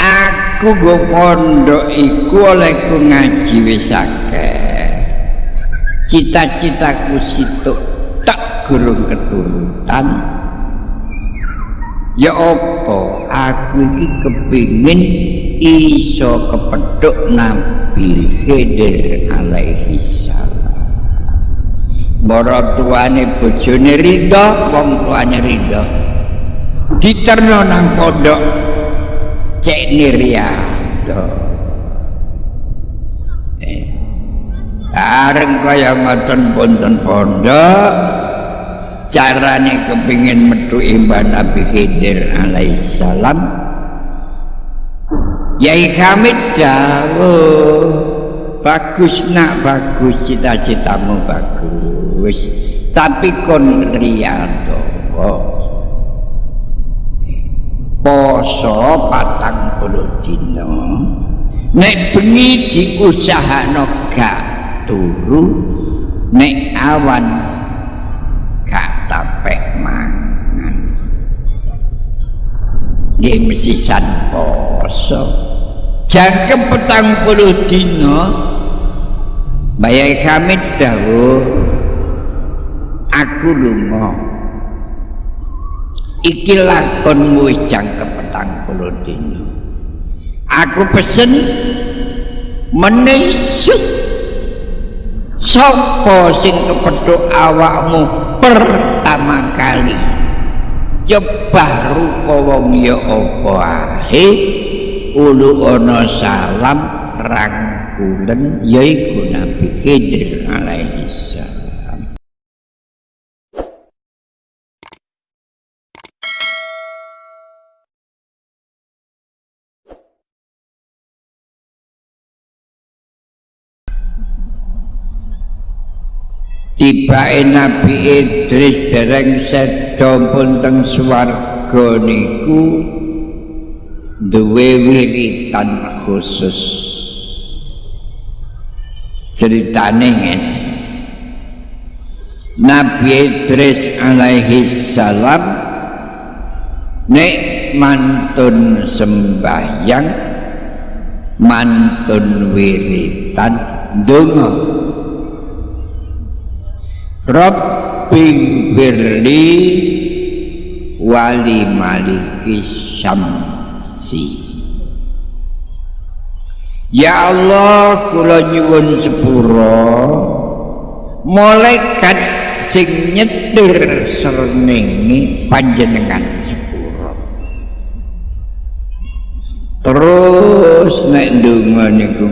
aku go pondok iku olehku ngaji wis akeh. Cita-citaku situ tak gurung keturutan. Ya apa? Aku iki kepingin iso kepeduk Nabi Khidir alaihi salam. Mara tuane bojone ridho wong tuane ridho dicerno nang pondok cek niriado eh. Areng kaya ngoten ponten pondok. Carane kepingin metu imban Nabi Khidir alaihi salam Yai Hamid dawuh bagus nak bagus cita-citamu bagus tapi kon riyadho poso patang dino nek bengi diusahano gak turu nek awan gak tapek mangan. Nggih mesti poso. Jangkem petang puluh dino bayai hamid dawuh aku lunga. Iki lakonmu wis jangkem petang puluh dino aku pesen menisuk sopo sing kepeduk awakmu pertama kali? Coba rupa wong ya apa ahe ulu ana salam rangkulen yaiku Nabi Khidir alaihi salam Tibae Nabi Idris dereng sedo pun teng swarga niku duwe wiritan khusus. Ceritane ngene. Nabi Idris alaihi salam nek mantun sembahyang mantun wiritan donga Rabbi birli wali maliki syam si Ya Allah kula nyuwun sepuro malaikat sing nyetir srengenge panjenengan sepuro terus nek ndonga niku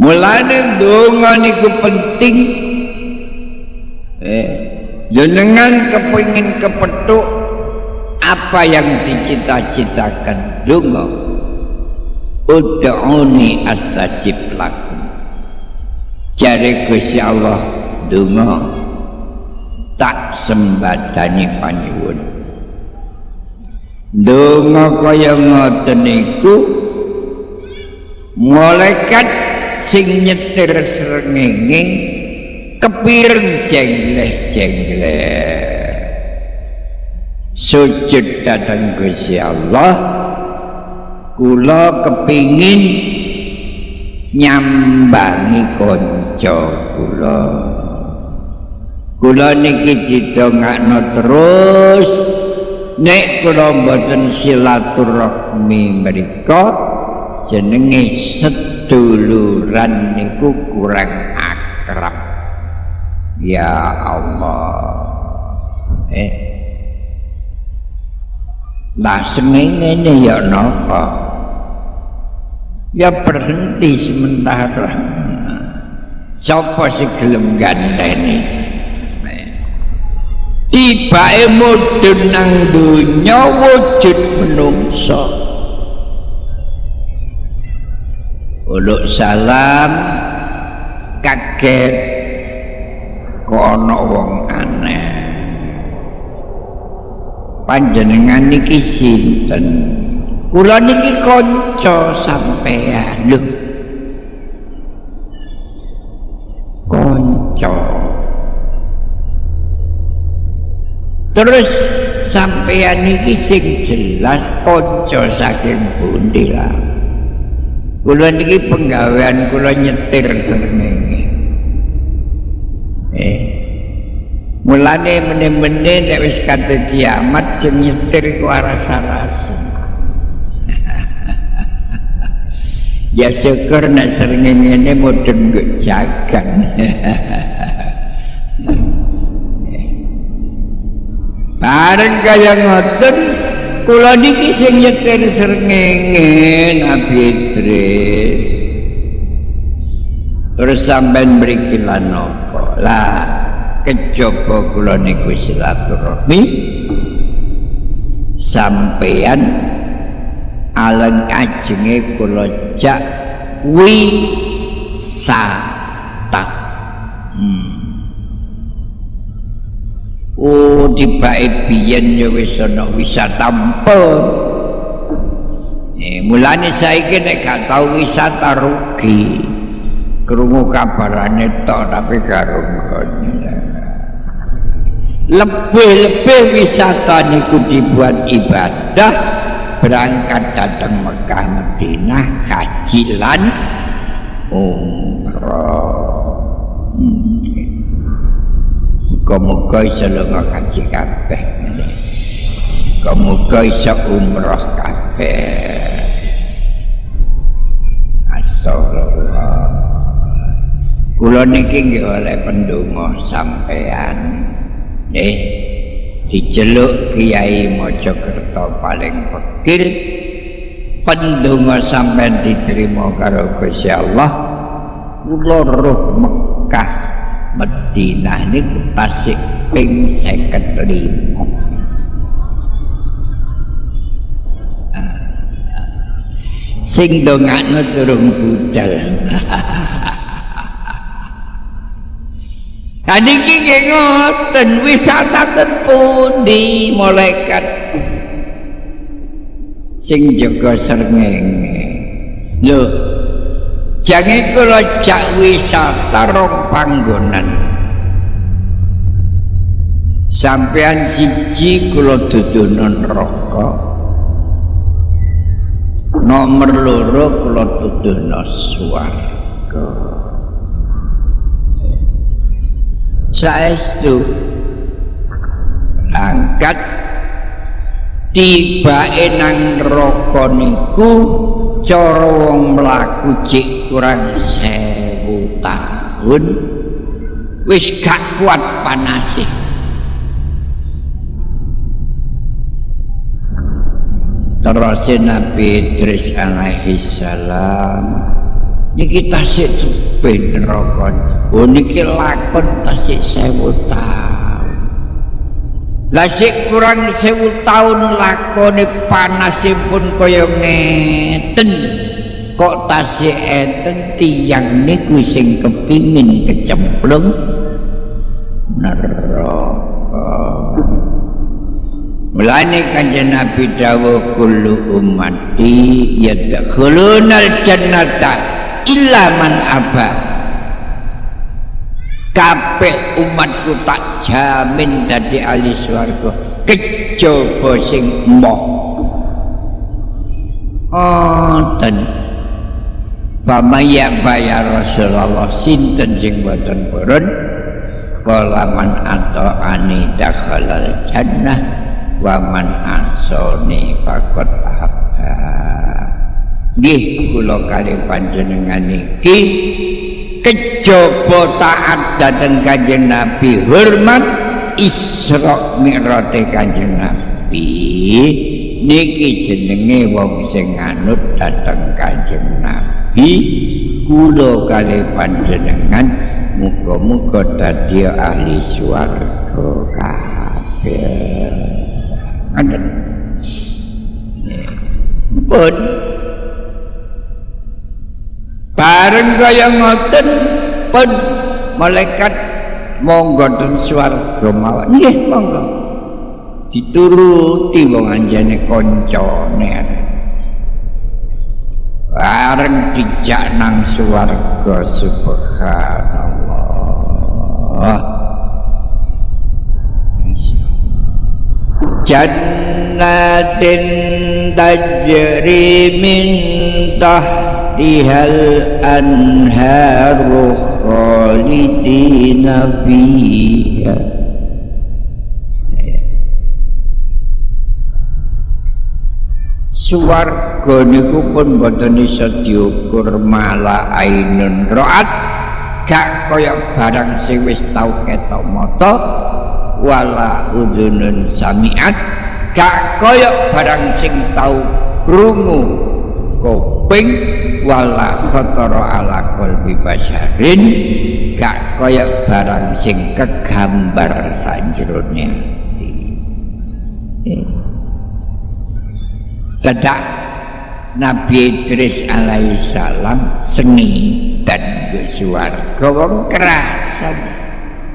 mulane ndonga niku penting. Eh jenengan kepengin kepethuk apa yang dicita-citakan dungo ud'uni astajib lakum jari Gusti Allah dungo tak sembadani panyuwun. Dungo kaya ngoten iku malaikat sing nyetir srengenge kepireng jengleh-jengleh. Sujud datang Gusti Allah kula kepingin nyambangi kanca kula. Kula niki didongakno terus nek kula mboten silaturahmi mriku jenenge seduluran niku kurang akrab ya Allah eh Lah sengenge ya napa? Ya berhenti sementara. Sapa sing gelem gandeni? Tibae mudhun nang donya wujud menungso. Uluk salam kaget kono wong aneh. panjenengan niki sinten? Kula niki kanca sampean lho kanca. Terus sampeyan iki sing jelas kanca saking pundi lah kula niki penggawean kula nyetir srengenge. Eh mulane meneh-meneh nek wis kate kiamat sing nyetir ku rasa-rasa ya syukur nek srengenge ngene mudhun jagan Bareng kaya ngoten kula niki sing nyetir srengenge Nabi Idris. Terus sampean mriki lan napa? Lah kejaba kula niku silaturahmi sampean aleng ajenge kula jak wisata. Hmm. Oh tibake biyen ya wis ana wisata mpun. Eh mulane saiki nek gak tau wisata rugi. Krungu kabarane tok tapi karo Lebih-lebih wisata niku dibuat ibadah berangkat datang Mekah Madinah haji lan umrah. Muga-muga iso lunga haji kabeh. Muga-muga iso umrah kabeh. Astagfirullah. Kula niki nggih oleh pendonga sampean. Eh, diceluk Kiai Mojokerto paling pekir. Pendonga sampean diterima karo Gusti Allah. Kula roh Mekah Madinah ini tasik ping seket lima. Sing dongakno turung budal. Tadi kiki ngoten wisata terpundi malaikat. Sing jaga srengenge. Lho, jange kula jak wisata rong panggonan. Sampean siji kula dudono neraka. Nomor loro kula dudono swarga. Saestu angkat. Tiba nang neraka niku cara wong mlaku cek kurang sewu tahun wis gak kuat panase terus Nabi Idris alaihi salam. Niki tasik sepen neraka oh niki lakon tasik sewu tahun Lasik kurang sewu tahun lakone panasipun kaya ngeten. Kok tasih enten tiyang niku sing kepingin kecemplung? Neraka. Mulane kanjeng Nabi dawuh kullu ummati yadkhulunal jannata illa man aba kabeh umatku tak jamin dadi ahli swarga. Kejaba sing moh Oten Pamaya bayar Rasulullah sinten sing boten purun? Kala man ato ani dakhalal jannah wa man asoni fakot apa nggih kula kali panjenengan iki kejaba taat dateng kanjeng Nabi. Hormat Isra Mi'raj kanjeng Nabi niki jenenge wong sing nganut dateng kanjeng Nabi. Kula kali panjenengan muga-muga dadi ahli swarga kabeh. Ngoten pun kaya ngoten pun malaikat monggo den swarga mawon. Nggih monggo. Dituruti wong anjane kancane bareng dijak nang swarga subhanallah. Jannatin tajri min tahtihal anharu khalidina fiha Suwarga niku pun boten iso mala ainun roat. Gak kaya barang sing wis tau ketok mata wala udunun samiat. Gak kaya barang sing tau krungu kuping wala khatara ala qalbi basyarin gak kaya barang sing kegambar sanjerone. Eh. ledak Nabi Idris alaihissalam seni dan suwarga wong kerasan.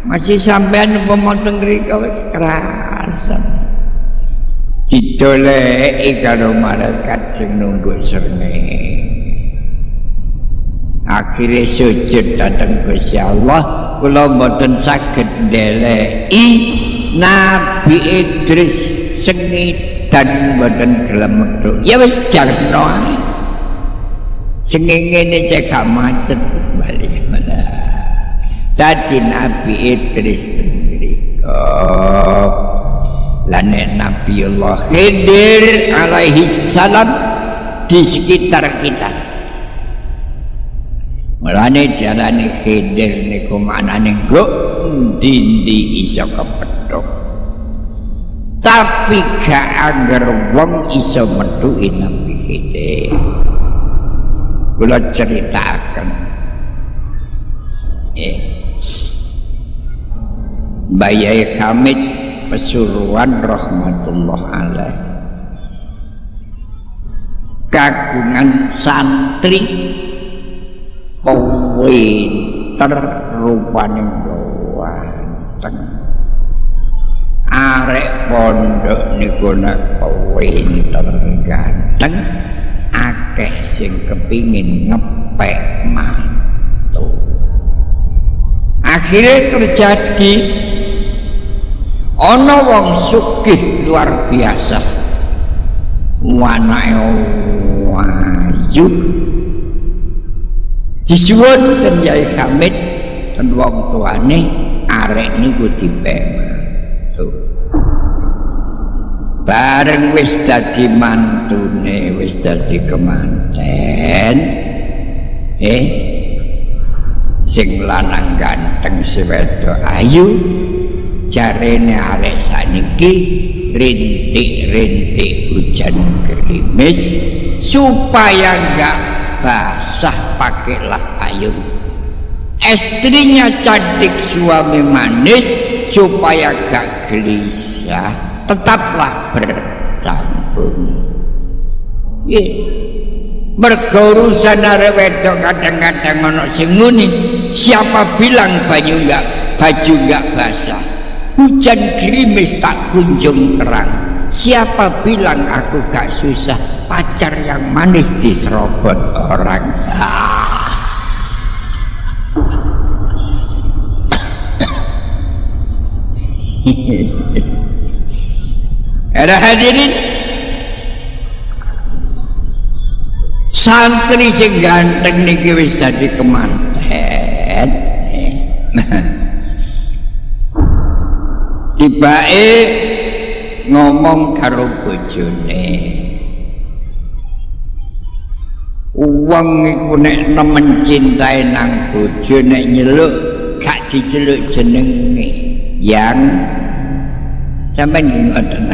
Masih sampean pemotong rika wis kerasan didoleki karo malaikat sing nunggu srengenge akhirnya sujud datang Gusti Allah kula mboten saged ndeleki Nabi Idris sengit dan gelem metu ya wis jarno ae. Sing ngene cek macet bali malah. Dadi nabi Idris tendrika lan nabi Allah Khidir alaihi salam di sekitar kita. Mulane jalane Khidir niku manane nggo ndi-ndi iso kepethuk. Tapi gak agar wong iso metuhi nabi hide kula ceritakan eh. Bayai Hamid Pesuruan Rahmatullah alaih kagungan santri pinter rupane gawanteng arek pondok niku nek pinter ganteng akeh sing kepingin ngepek mantu. Akhirnya terjadi ana wong sugih luar biasa. Wanake wayu. Disuwun ten Yai Hamid dan wong tuane arek niku dipek bareng wis dadi mantune wis dadi kemanten. Eh? Sing lanang ganteng si wedok ayu jarene arek saniki rintik-rintik hujan gerimis supaya enggak basah pakailah payung. Istrinya cantik suami manis supaya gak gelisah tetaplah bersambung. Nggih mergo urusan arek wedok kadang-kadang ana sing siapa bilang banyu enggak baju enggak basah hujan gerimis tak kunjung terang siapa bilang aku gak susah pacar yang manis diserobot orang ah. Ada hadirin santri sing ganteng niki wis dadi kemanten. Tibake ngomong karo bojone. Wong iku nek nemen cintae nang bojo nek nyeluk gak diceluk jenenge. yang sampai ngoten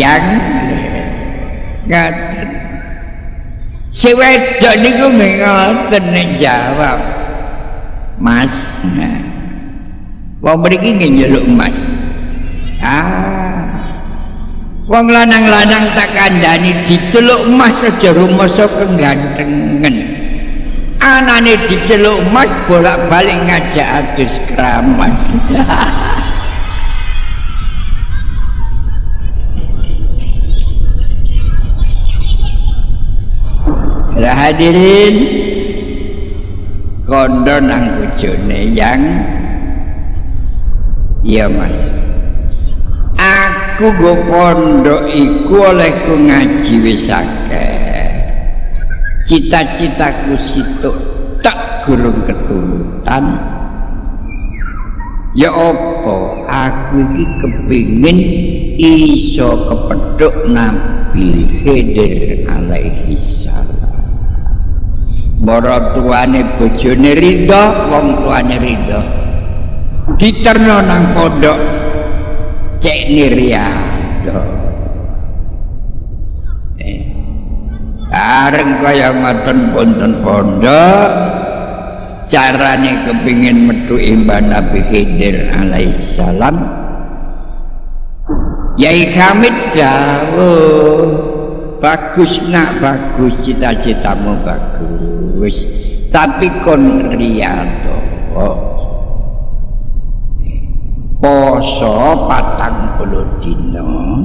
yang ngoten si wedok niku ngoten jawab mas wong mriki njaluk mas ah wong lanang-lanang tak kandhani diceluk mas aja rumoso kegantengen anane diceluk mas bolak-balik ngajak adus keramas. Hadirin kondo nang bojone yang iya mas. Aku go pondok iku olehku ngaji wis akeh. Cita-citaku situk tak gurung keturutan ya apa? Aku iki kepingin iso kepedhuk Nabi Khidir alaihi salam. Mara tuane bojone ridho wong tuane ridho dicerno nang pondok cek niriado eh. Areng kaya ngoten ponten pondok carane kepingin metu imban Nabi Khidir alaihissalam. Yai Hamid dawuh bagus nak bagus cita-citamu bagus tapi kon riyadho poso patang puluh dino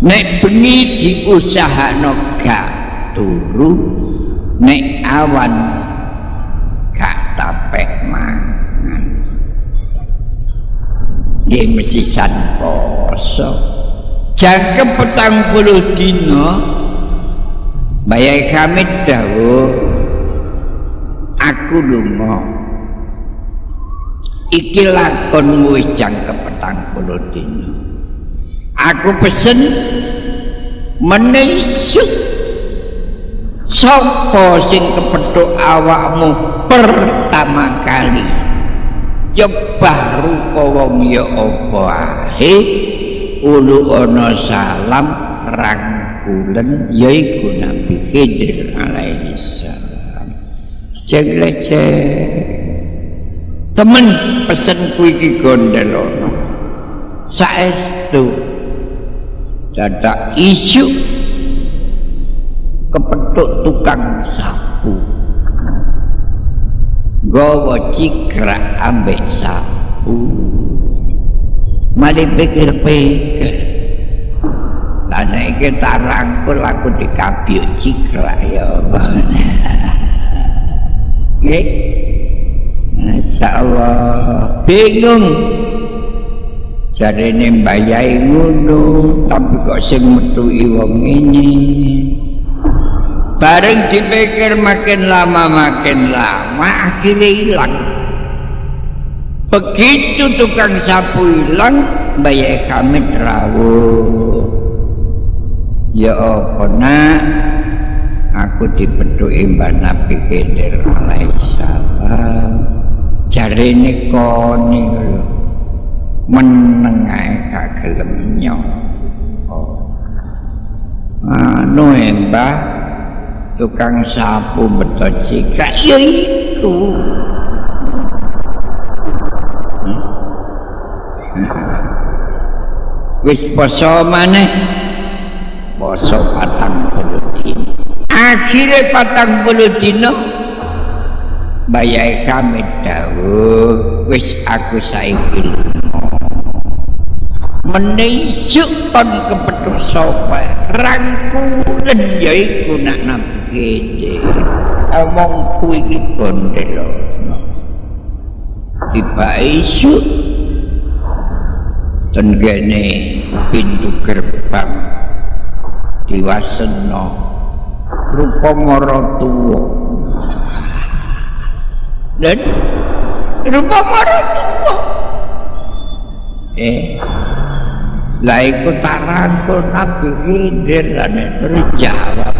nek bengi diusahano gak turu nek awan gak tapek mangan. Dia mesti san poso. Jangkep petang puluh dino bayai kami tahu aku lumok iki lakonmu wis jangkep petang puluh dino aku pesen menisuk sopo sing kepeduk awakmu pertama kali? Coba rupa wong ya apa ahe ulu ana salam rangkulen yaiku Nabi Khidir alaihi salam. Cek temen pesen iki gondelono saestu. Dadak isu kepethuk tukang sapu. Gawa cikrak ambek sapu. Mali pikir-pikir. Lan iki tarangkul aku dikabyuk cikrak ya Nggih Masyaallah bingung. Jarene mbayai ngono tapi kok sing metuki wong ini? Bareng dipikir makin lama makin lama akhirnya hilang. Begitu tukang sapu hilang mbayai kami terawuh ya apa nak? Aku dipeduki mbak Nabi Khidir alaihissalam jarene kone lho meneng ae gak gelem nyok anu mbah tukang sapu beto cika ya iku. Wis poso maneh? Poso patang puluh dino akhirnya patang puluh dino Bayai kami dawuh wis aku saiki menisuk kon kepethuk sapa? Rangkulen yaiku nak nabi omongku iki gondelo tiba isu tenggene pintu gerbang diwasena. Rupa mara tuwa dan? Rupa marah tua eh lah ikut tarangkul Nabi Khidir dan terjawab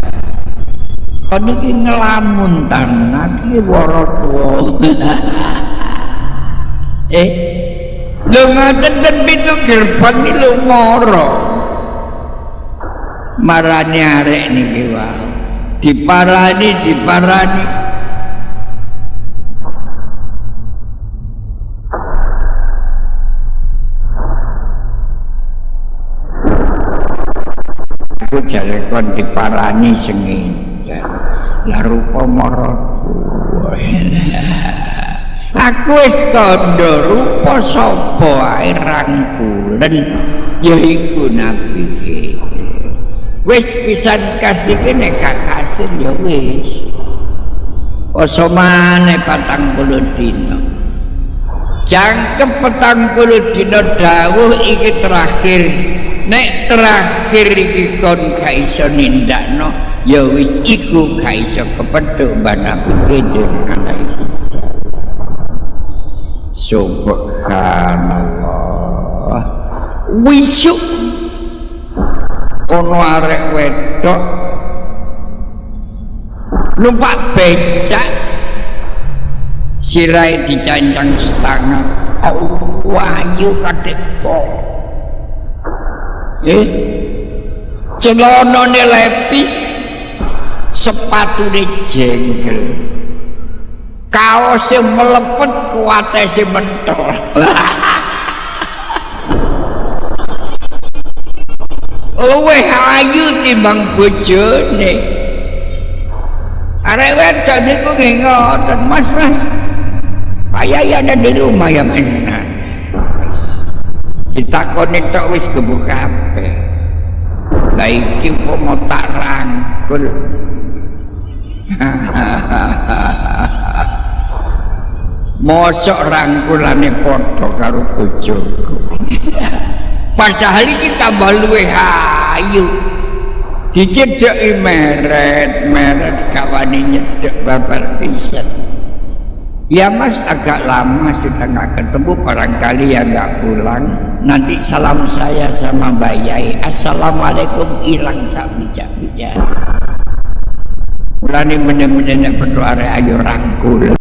kan ini ngelamun tanah ini waro tua eh lu ngaten dan pintu gerbang ini lu moro. Marani arek nih kiwa diparani diparani aku jare kon diparani sengin la rupa maratu aku wis kandha rupa sapa ae rangkulen yaiku nabi wis pisan kasih kene kakasin ya wis. Oso maneh patang puluh dino jangkep petang puluh dawuh iki terakhir nek terakhir iki kon gak iso nindakno ya wis iku gak iso kepethuk alaihi Subhanallah. Wisuk. Ono arek wedok. Numpak becak. Sirai dicancang setengah. Wayu katepo eh? Celana lepis sepatu jengkel. Kaos yang melepet kuatnya si mentol. Luwe ayu timbang bojone. Arek wedok niku nggih ngoten Mas Mas. Ayah ada di rumah ya Mas ditakoni tok wis gebuk kabeh. Lah iki mau tak rangkul. Mosok rangkulane padha karo bojoku. Padahal iki tambah luwe ayu. Dicedeki meret meret kawani nyedek babar pisan. Ya mas agak lama sudah nggak ketemu barangkali ya nggak pulang nanti salam saya sama Mbak Yai. Assalamualaikum. Hilang sak bijak-bijak. Mulane bener-bener berdoa ayo rangkul